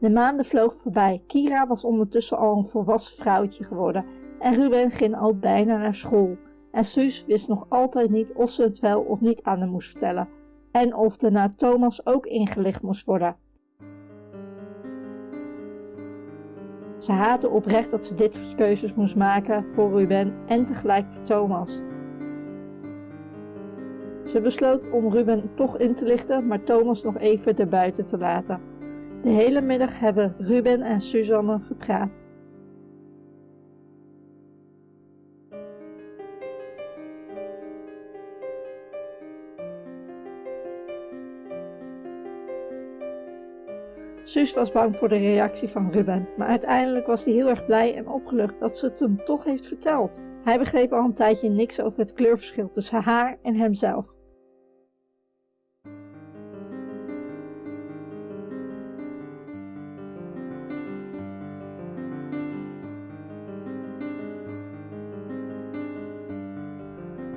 De maanden vlogen voorbij. Kira was ondertussen al een volwassen vrouwtje geworden en Ruben ging al bijna naar school. En Suus wist nog altijd niet of ze het wel of niet aan hem moest vertellen en of de na Thomas ook ingelicht moest worden. Ze haatte oprecht dat ze dit soort keuzes moest maken voor Ruben en tegelijk voor Thomas. Ze besloot om Ruben toch in te lichten, maar Thomas nog even erbuiten te laten. De hele middag hebben Ruben en Suzanne gepraat. Suus was bang voor de reactie van Ruben, maar uiteindelijk was hij heel erg blij en opgelucht dat ze het hem toch heeft verteld. Hij begreep al een tijdje niks over het kleurverschil tussen haar en hemzelf.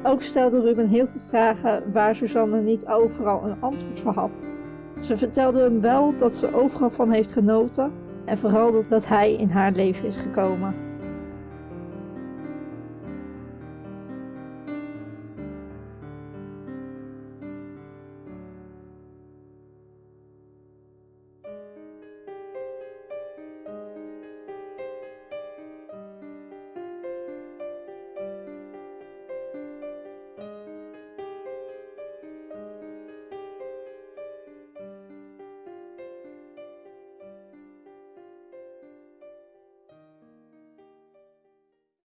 Ook stelde Ruben heel veel vragen waar Suzanne niet overal een antwoord voor had. Ze vertelde hem wel dat ze overal van heeft genoten en vooral dat hij in haar leven is gekomen.